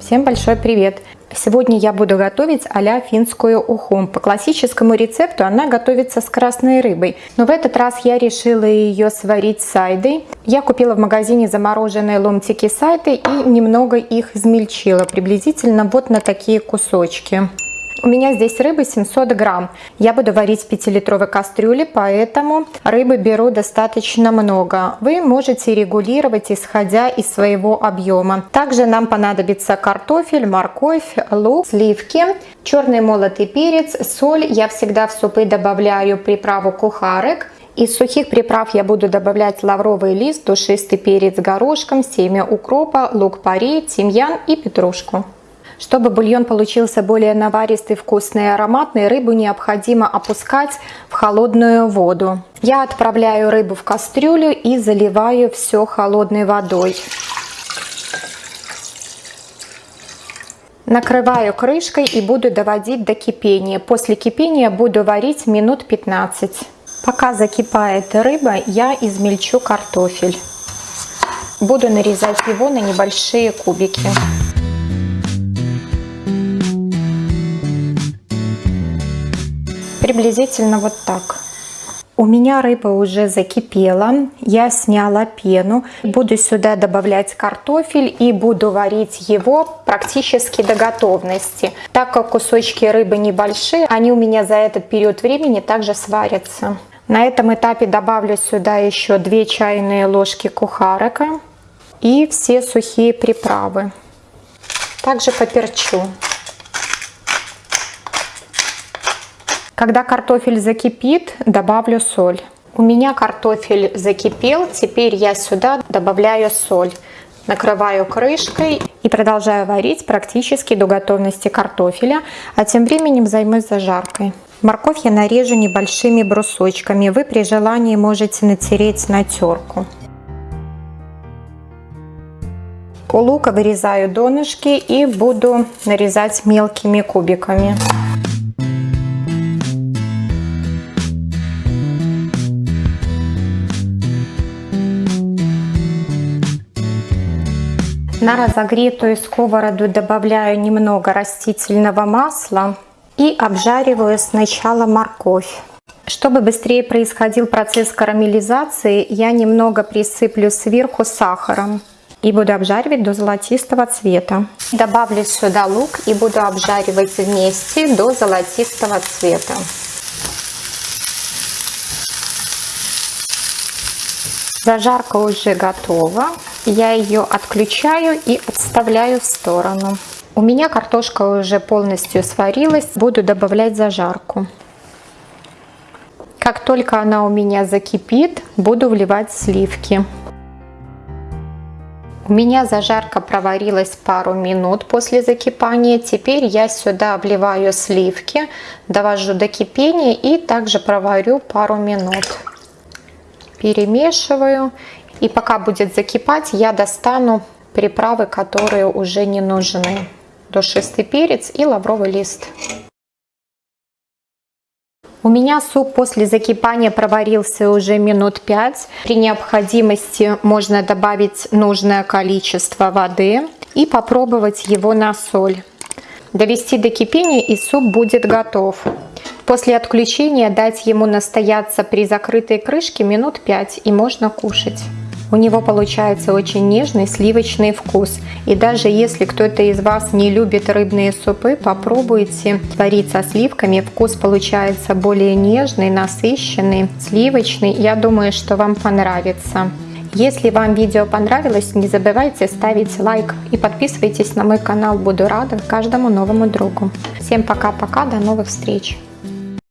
Всем большой привет! Сегодня я буду готовить а финскую уху. По классическому рецепту она готовится с красной рыбой, но в этот раз я решила ее сварить сайдой. Я купила в магазине замороженные ломтики сайды и немного их измельчила, приблизительно вот на такие кусочки. У меня здесь рыбы 700 грамм. Я буду варить в 5-литровой кастрюле, поэтому рыбы беру достаточно много. Вы можете регулировать, исходя из своего объема. Также нам понадобится картофель, морковь, лук, сливки, черный молотый перец, соль. Я всегда в супы добавляю приправу кухарек. Из сухих приправ я буду добавлять лавровый лист, душистый перец горошком, семя укропа, лук-порей, тимьян и петрушку. Чтобы бульон получился более наваристый, вкусный и ароматный, рыбу необходимо опускать в холодную воду. Я отправляю рыбу в кастрюлю и заливаю все холодной водой. Накрываю крышкой и буду доводить до кипения. После кипения буду варить минут 15. Пока закипает рыба, я измельчу картофель. Буду нарезать его на небольшие кубики. Приблизительно вот так. У меня рыба уже закипела, я сняла пену. Буду сюда добавлять картофель и буду варить его практически до готовности. Так как кусочки рыбы небольшие, они у меня за этот период времени также сварятся. На этом этапе добавлю сюда еще 2 чайные ложки кухарека и все сухие приправы. Также поперчу. Когда картофель закипит, добавлю соль. У меня картофель закипел, теперь я сюда добавляю соль. Накрываю крышкой и продолжаю варить практически до готовности картофеля, а тем временем займусь зажаркой. Морковь я нарежу небольшими брусочками, вы при желании можете натереть на терку. У лука вырезаю донышки и буду нарезать мелкими кубиками. На разогретую сковороду добавляю немного растительного масла и обжариваю сначала морковь. Чтобы быстрее происходил процесс карамелизации, я немного присыплю сверху сахаром и буду обжаривать до золотистого цвета. Добавлю сюда лук и буду обжаривать вместе до золотистого цвета. Зажарка уже готова. Я ее отключаю и отставляю в сторону. У меня картошка уже полностью сварилась. Буду добавлять зажарку. Как только она у меня закипит, буду вливать сливки. У меня зажарка проварилась пару минут после закипания. Теперь я сюда вливаю сливки, довожу до кипения и также проварю пару минут перемешиваю. И пока будет закипать, я достану приправы, которые уже не нужны. Душистый перец и лавровый лист. У меня суп после закипания проварился уже минут 5. При необходимости можно добавить нужное количество воды и попробовать его на соль. Довести до кипения и суп будет готов. После отключения дать ему настояться при закрытой крышке минут 5 и можно кушать. У него получается очень нежный сливочный вкус. И даже если кто-то из вас не любит рыбные супы, попробуйте варить со сливками. Вкус получается более нежный, насыщенный, сливочный. Я думаю, что вам понравится. Если вам видео понравилось, не забывайте ставить лайк и подписывайтесь на мой канал. Буду рада каждому новому другу. Всем пока-пока, до новых встреч!